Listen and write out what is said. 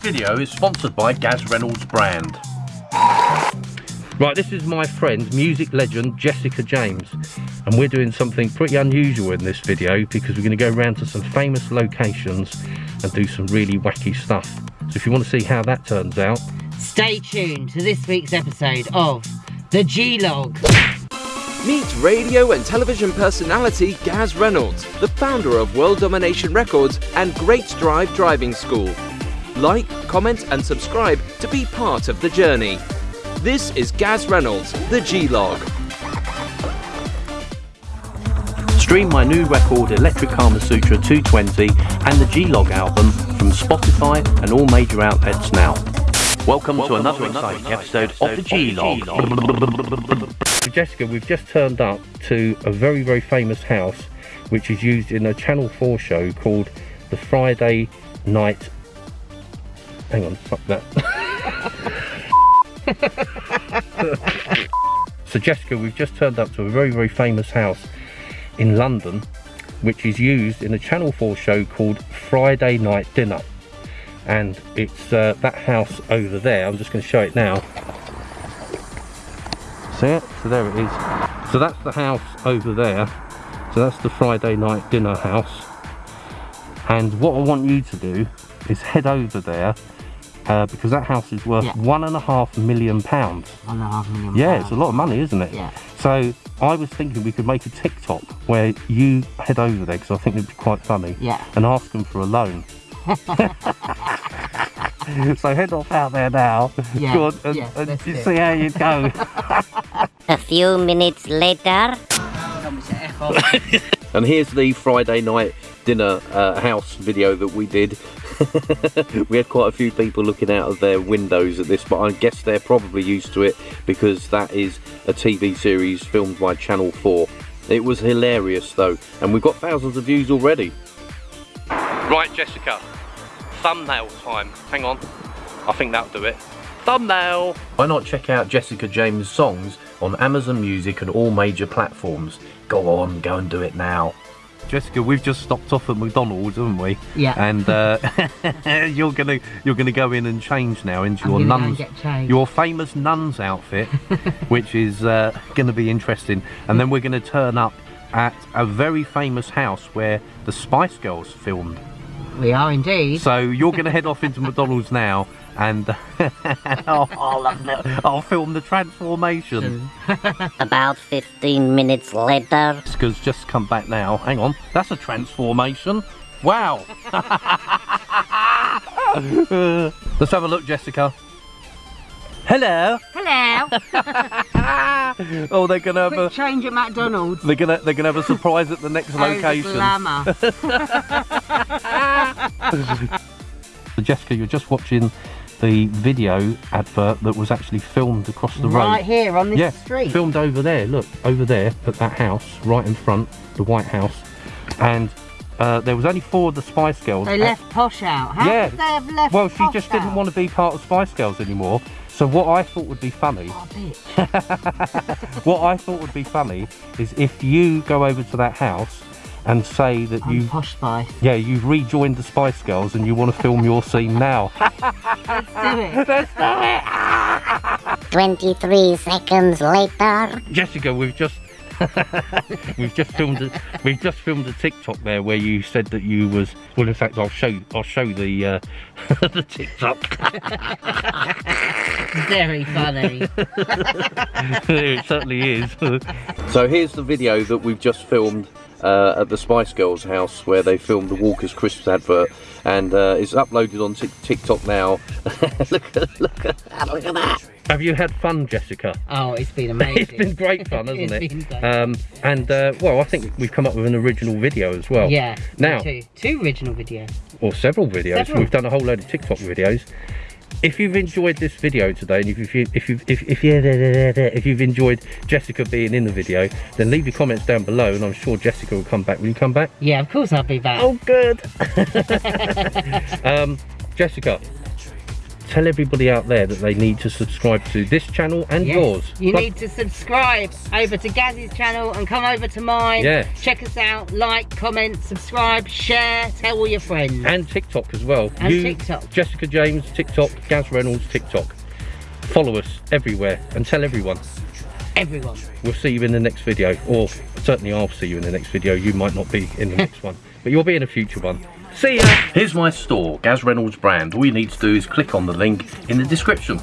video is sponsored by Gaz Reynolds brand. Right, this is my friend, music legend Jessica James. And we're doing something pretty unusual in this video because we're going to go around to some famous locations and do some really wacky stuff. So if you want to see how that turns out, Stay tuned to this week's episode of The G-Log. Meet radio and television personality Gaz Reynolds, the founder of World Domination Records and Great Drive Driving School. Like, comment, and subscribe to be part of the journey. This is Gaz Reynolds, the G Log. stream my new record Electric Kama Sutra 220 and the G-Log album from Spotify and all major outlets now. Welcome, to another exciting episode of the G-Log. Jessica, we've just turned up to a very, very famous house which is used in a Channel 4 show called the Friday Night... Hang on, fuck that. so Jessica, we've just turned up to a very, very famous house in London which is used in a Channel 4 show called Friday Night Dinner. And it's uh, that house over there I'm just going to show it now. See it? so there it is. So that's the house over there. So that's the Friday Night Dinner house. And what I want you to do is head over there uh, because that house is worth Yeah. one and a half million pounds One and a half million yeah, pounds. it's a lot of money, isn't it? Yeah. So I was thinking we could make a TikTok where you head over there because I think it'd be quite funny. Yeah. And ask them for a loan. so head off out there now. Yeah, Go on, and, yeah, and let's you do see how you go. A few minutes later. and here's the Friday night dinner uh, house video that we did. we had quite a few people looking out of their windows at this, but I guess they're probably used to it because that is a TV series filmed by Channel 4. It was hilarious though, and we've got thousands of views already. Right, Jessica, thumbnail time. Hang on, I think that'll do it. Thumbnail! Why not check out Jessica James' songs on Amazon Music and all major platforms? Go on, go and do it now. Jessica, we've just stopped off at McDonald's, haven't we? Yeah. And uh, you're gonna you're gonna go in and change now into I'm your gonna go and nun's your famous nun's outfit, which is uh, gonna be interesting. And then we're gonna turn up at a very famous house where the Spice Girls filmed. We are indeed. So you're going to head off into McDonald's now, and oh, I'll, I'll, I'll film the transformation. About 15 minutes later. Jessica's just come back now. Hang on, that's a transformation. Wow. Let's have a look, Jessica. Hello. Hello. Oh, they're gonna have a change at McDonald's. they're gonna they're gonna have a surprise at the next Oh, the location. glamour. So Jessica, you're just watching the video advert that was actually filmed across the road. right here on this yeah, street. filmed over there. Look, over there at that house, right in front, the White House, and uh, there was only four of the Spice Girls. They left Posh out. How yeah. could they have left Well, she Posh just didn't want to be part of Spice Girls anymore. So what I thought would be funny, Oh, what I thought would be funny, is if you go over to that house and say that I'm you, Posh Spice. yeah, you've rejoined the Spice Girls and you want to film your scene now. Let's do it. Let's do it. 23 seconds later. Jessica, we've just we've just filmed a, we've just filmed a TikTok there where you said that you was well in fact I'll show I'll show the uh, the TikTok. Very funny. it certainly is. so here's the video that we've just filmed uh, at the Spice Girls house where they filmed the Walker's Crisps advert and uh, it's uploaded on TikTok now. look, at, look, at, look at that. Have you had fun, Jessica? Oh, it's been amazing. It's been great fun, hasn't it? Um, and uh, well, I think we've come up with an original video as well. yeah. Now, two, two original videos. or several videos. Several. We've done a whole load of TikTok videos. If you've enjoyed this video today, and if you if you if if you if you've enjoyed Jessica being in the video, then leave your comments down below, and I'm sure Jessica will come back. Will you come back? Yeah, of course I'll be back. Oh, good. um, Jessica, tell everybody out there that they need to subscribe to this channel and Yes, yours. You Plug- need to subscribe over to Gaz's channel and come over to mine. Yeah. Check us out, like, comment, subscribe, share, tell all your friends. and TikTok as well. And you, TikTok. Jessica James, TikTok, Gaz Reynolds, TikTok. Follow us everywhere and tell everyone. Everyone. We'll see you in the next video, or certainly I'll see you in the next video. You might not be in the next one, but you'll be in a future one. See ya! Here's my store, Gaz Reynolds brand. All you need to do is click on the link in the description.